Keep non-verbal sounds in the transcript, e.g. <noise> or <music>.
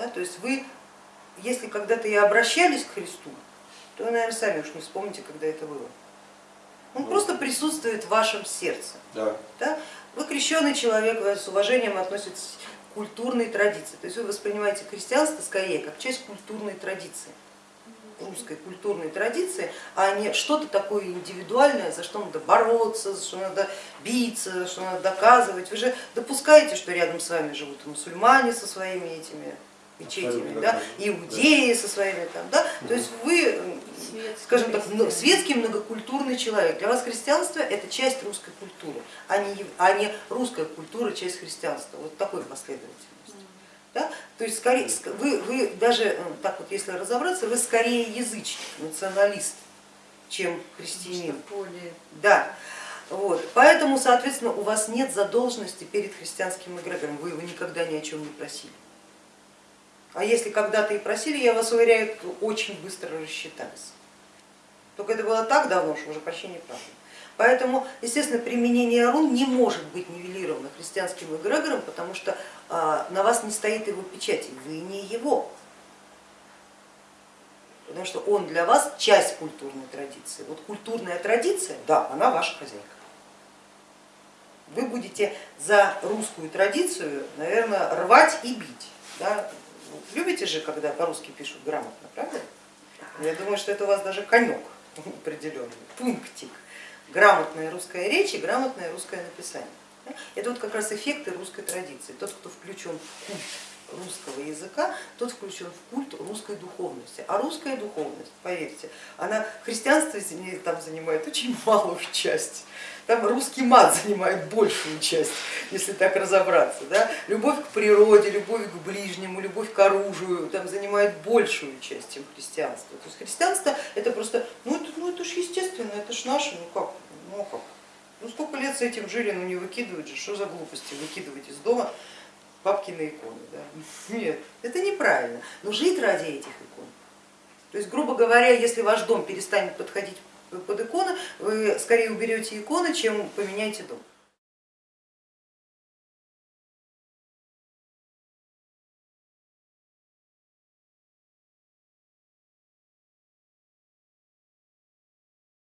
Да? То есть вы, если когда-то и обращались к Христу, то вы, наверное, сами уж не вспомните, когда это было. Он Ну. просто присутствует в вашем сердце. Да. Да? Вы крещенный человек, вы с уважением относитесь к культурной традиции. То есть вы воспринимаете христианство скорее как часть культурной традиции, русской культурной традиции, а не что-то такое индивидуальное, за что надо бороться, за что надо биться, за что надо доказывать. Вы же допускаете, что рядом с вами живут мусульмане со своими этими мечетями, да, иудеи со своими там, да, то есть вы, скажем так, светский многокультурный человек. Для вас христианство это часть русской культуры, а не, а не русская культура часть христианства. Вот такой последовательности. Да? То есть скорее, ск- вы, вы даже, э, так вот если разобраться, вы скорее язычник, националист, чем христианин. Более Да. Вот. Поэтому, соответственно, у вас нет задолженности перед христианским эгрегором, вы его никогда ни о чем не просили. А если когда-то и просили, я вас уверяю, очень быстро рассчитались. Только это было так давно, что уже почти неправда. Поэтому, естественно, применение рун не может быть нивелировано христианским эгрегором, потому что а, на вас не стоит его печати, вы не его. Потому что он для вас часть культурной традиции. Вот культурная традиция, да, она ваша хозяйка. Вы будете за русскую традицию, наверное, рвать и бить. Да? Любите же, когда по-русски пишут грамотно, правда? Я думаю, что это у вас даже конек определенный, пунктик. Грамотная русская речь и грамотное русское написание. Это вот как раз эффекты русской традиции. Тот, кто включен в культ русского языка, тот включен в культ русской духовности. А русская духовность, поверьте, она христианство там занимает очень малую часть. Там русский мат занимает большую часть, если так разобраться. Да? Любовь к природе, любовь к ближнему, любовь к оружию там занимает большую часть, чем христианство. То есть христианство это просто, ну это, ну это ж естественно, это ж наше, ну как, ну как. Ну сколько лет с этим жили, ну не выкидывать же, что за глупости выкидывать из дома папкины иконы. Да? <laughs> Нет, это неправильно, но жить ради этих икон. То есть, грубо говоря, если ваш дом перестанет подходить под иконы, вы скорее уберете иконы, чем поменяете дом.